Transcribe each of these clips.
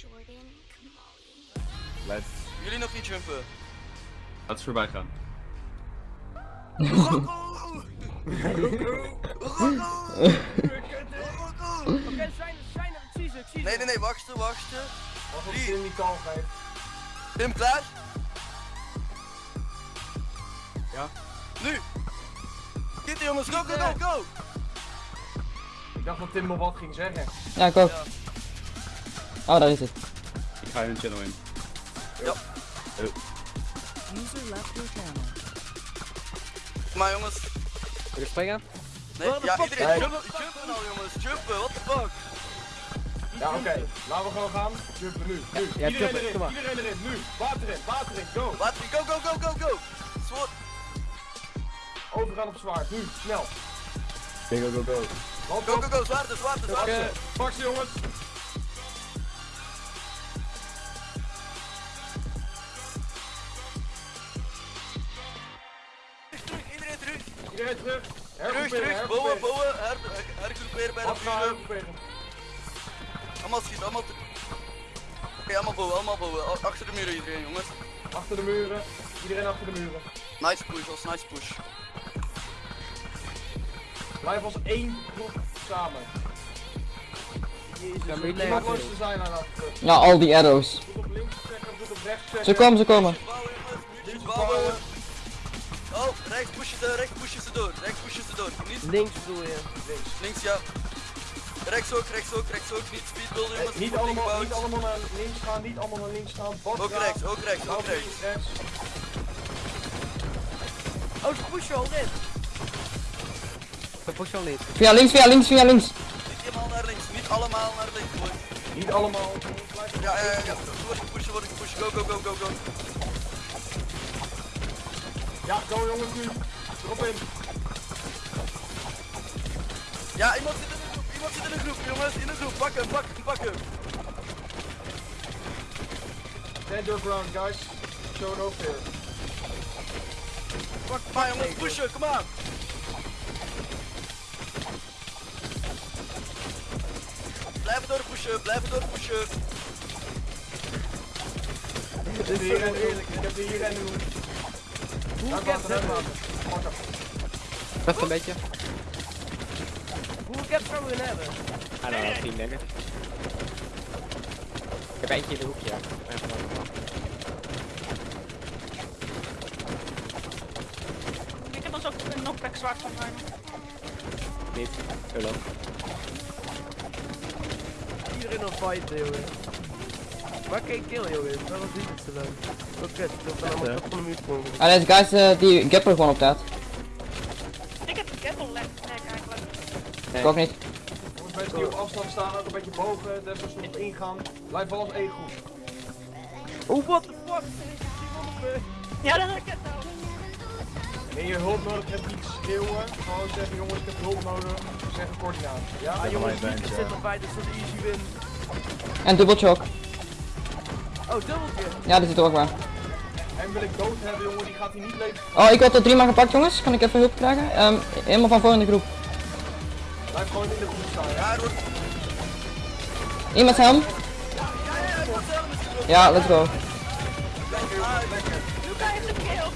Jordan, Kamali. Let's, Jullie nog niet jumpen. laten we voorbij gaan. Oké, zijn er, zijn er, ik zie ze, ik zie ze. Nee, nee, nee, wachten, wachten. Het Drie. Tim die kal geeft. Tim, klaar? Ja. Nu! Kitty jongens, go, go, go, go! Ik dacht dat Tim nog wat ging zeggen. Ja, ik ook. Ja. Oh, daar is het. Ik ga hun channel in. User left your channel. Kom maar jongens. Wil je springen? Nee, ja, iedereen Nee. jumpen, jumpen nou jongens, jumpen, what the fuck? Ja, oké. Laten we gewoon gaan. Jumpen nu. Nu. Ja, iedereen jumpen, erin. Iedereen erin. Nu. Water in. Water in. Go. Laten we, go, go, go, go, go! Sword. Overgaan op zwaard. Nu. Snel. Go, go, go, go. Go, go, go, zwaarte, zwaarte, Oké. ze jongens. Terug. Terug. Terug, terug, bouwen, bouwen, her, hergroeperen bij de vuren. Allemaal schieten, allemaal. Oké, allemaal bouwen, allemaal bouwen. Achter de muren iedereen, jongens. Achter de muren. Iedereen achter de muren. Nice push, was nice push. Blijf als één groep samen. Jezus, Ja. Ja, al die arrows. Ze komen, ze komen. Bouwen, bouwen. Rechts pushen ze, rechts pushen ze door, rechts pushen ze door. Niet Links bedoel je. Links. links, ja. Rechts ook, rechts ook, rechts ook. Niet speedbuilden, Eh, jongens. niet, allemaal, niet allemaal naar links gaan, niet allemaal naar links gaan. Ook rechts, ook rechts, ook rechts. rechts. Oh, ze pushen al dit. Ze pushen al niet. Via links, via links, via links. Niet helemaal naar links, niet allemaal naar links, boys. Niet allemaal. Ja, ja, ja. Word ik pushen, word ik pushen. Go, go, go, go, go. Ja, go jongens nu. Erop in. Ja, iemand zit in de groep, iemand zit in de groep, jongens. In de groep, pak hem, pak hem, pak hem. Stand your ground guys. Show no fear. Pak, maar jongens, pushen, kom aan. Blijven door pushen, blijven door pushen. Ik heb hier en Ik heb hier en nu. Water. Pak hem. Best een beetje. We hun hebben? Don't know, 10 denk ik. Ik heb eentje in de hoekje. Ik heb ons ook een knockback zwart van mij. Niet. Ullo. Iedereen op fight, jongen. Waar kan ik kill, jongen? Dat was niet het zo leuk. Oké, dat is allemaal top van de muur komen. Ah, deze guys eh, die gapper gewoon op dat. Ik heb een keppel lek eigenlijk. Ik ook niet. Jongens, mensen die op afstand staan, ook een beetje bogen. Even zo op ingaan. Blijf als één groep. Oh, what the fuck? Me. Ja, dat heb ik het nou. Wanneer je hulp nodig hebt, niet schreeuwen. Gewoon zeggen, jongens, ik heb hulp nodig. Zeg een coördinatie. Ja, Ah, jongens, niet er zit erbij, dus dat is easy win. En dubbeltje ook. Oh, dubbeltje. Ja, dat zit er ook waar. En wil ik dood hebben, jongen, die gaat hij niet leven. Oh, ik had er drie maar gepakt, jongens. Kan ik even hulp krijgen? Ehm, helemaal van voor in de groep. Blijf gewoon in de groep staan. Ja, Ja, wordt... Iemand helm? Ja, let's go. Lekker, lekker. Luca heeft een kill.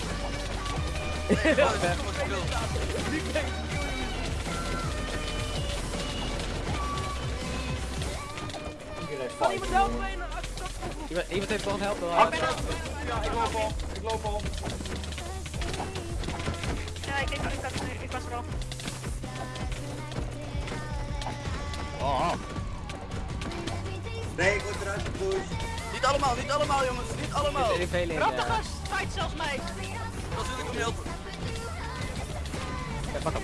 Ja, Kan iemand helpen Iemand, iemand heeft nog een help. Ah, Ja, ik loop al. Ik loop al. Ja, ik, ik, ik, was, ik was er al. Nee, ik word eruit gepusht. Niet allemaal, niet allemaal jongens, niet allemaal. Er de eh, gast, fight zelfs mij. Dat wil ik hem helpen. ja, pak hem.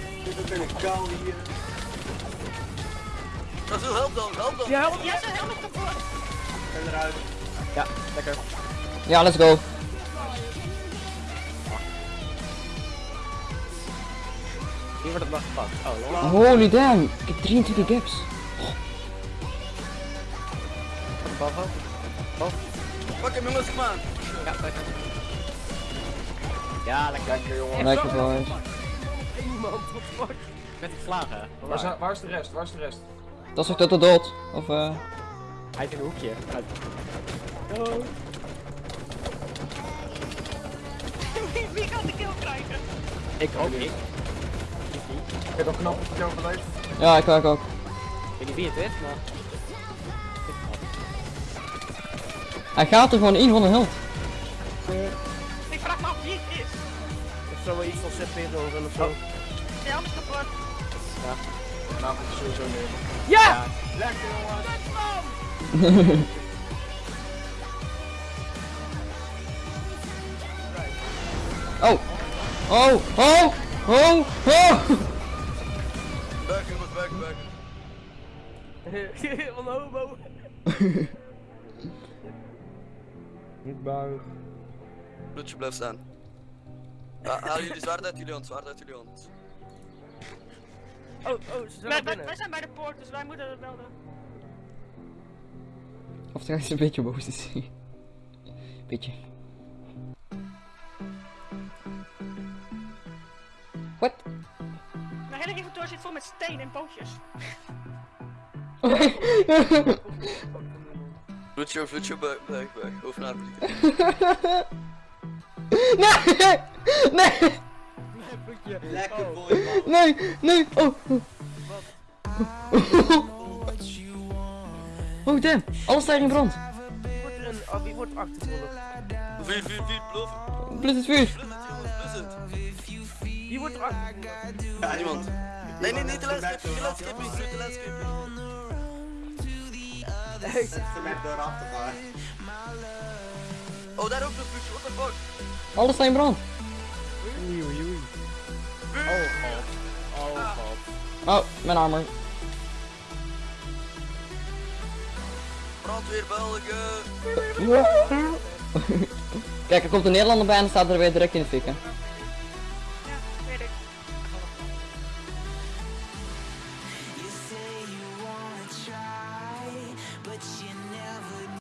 Dat wil help dan, help dan. Ja, help. Ja, zijn helmet kapot. Ja, lekker. Ja, let's go. Hier wordt het nog gepakt. Oh, lol. Holy damn. Ik heb 23 gaps. Boven. Pak hem jongens, kom aan. Ja, lekker. Ja, lekker. Lekker, jongen. Lekker boys. Iemand, what the fuck? Met geslagen. Waar is, waar is de rest? Waar is de rest? Dat is toch tot de dood? Of eh... Hij is in een hoekje. Uit. Wie, wie gaat de kill krijgen? Ik ook niet. Ik Ik heb wel knap dat je overleeft. Ja, ik ook ook. weet niet wie het is, maar... Hij gaat er gewoon in van de held. Ik vraag me af wie het is. Of zo wel iets van ZP doen of zo. Ja, anders kapot. Nou, dat is sowieso neer. Ja! Lekker jongen. Oh! Oh! Oh! Oh! Oh! Back jongens, back, back. Van de homo. Niet bang. Bloedje blijft staan. Ha- Haal jullie zwaard uit jullie hand, zwaard uit jullie hand. Oh, oh, ze zijn binnen. wij zijn bij de poort, dus wij moeten het melden. Of is een beetje boos te zien. Beetje. What? Mijn hele inventory zit vol met steen en bootjes. Bloedje, bloedje, back, back, back. Hoofd naar beneden. Nee! Nee! Lekker boy, man. Nee! Nee! Oh! Oh damn! Alles staat in brand! Wordt er een, oh, wie wordt achtervolgd? Vier, vier, vier, bluff. Blus het vuur! Wie wordt er? Ja, niemand. Nee, nee, niet de landscape, niet de landscape, niet de landscape. Oh, daar ook nog bloedje, what the fuck? Alles staat in brand! Oei, oei, oei. Oh god. Oh god. Oh, mijn armor. Brandweer België. Kijk, er komt een Nederlander bij en dan staat er weer direct in de fikken.